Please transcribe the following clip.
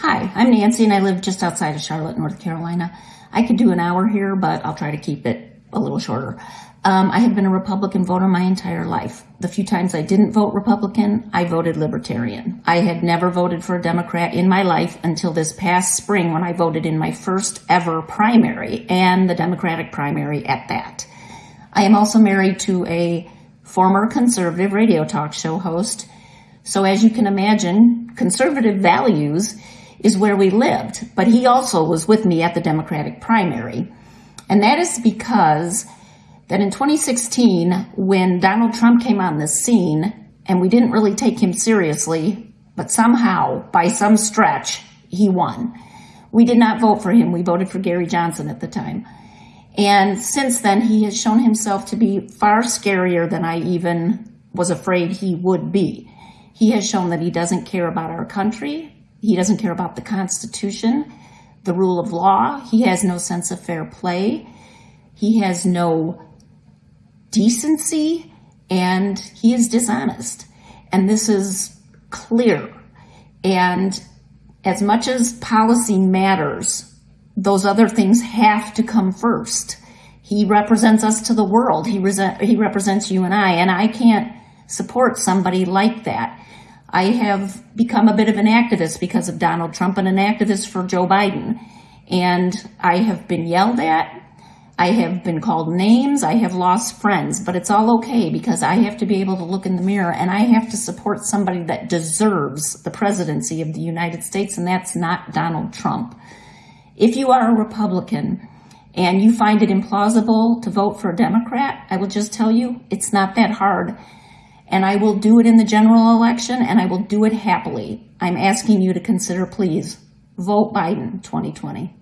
Hi, I'm Nancy and I live just outside of Charlotte, North Carolina. I could do an hour here, but I'll try to keep it a little shorter. Um, I have been a Republican voter my entire life. The few times I didn't vote Republican, I voted Libertarian. I had never voted for a Democrat in my life until this past spring when I voted in my first ever primary and the Democratic primary at that. I am also married to a former conservative radio talk show host. So as you can imagine, conservative values is where we lived, but he also was with me at the Democratic primary. And that is because that in 2016, when Donald Trump came on the scene and we didn't really take him seriously, but somehow, by some stretch, he won. We did not vote for him. We voted for Gary Johnson at the time. And since then, he has shown himself to be far scarier than I even was afraid he would be. He has shown that he doesn't care about our country. He doesn't care about the Constitution, the rule of law. He has no sense of fair play. He has no decency and he is dishonest. And this is clear. And as much as policy matters, those other things have to come first. He represents us to the world. He, he represents you and I, and I can't support somebody like that. I have become a bit of an activist because of Donald Trump and an activist for Joe Biden. And I have been yelled at. I have been called names. I have lost friends, but it's all okay because I have to be able to look in the mirror and I have to support somebody that deserves the presidency of the United States, and that's not Donald Trump. If you are a Republican and you find it implausible to vote for a Democrat, I will just tell you it's not that hard. And I will do it in the general election and I will do it happily. I'm asking you to consider, please, vote Biden 2020.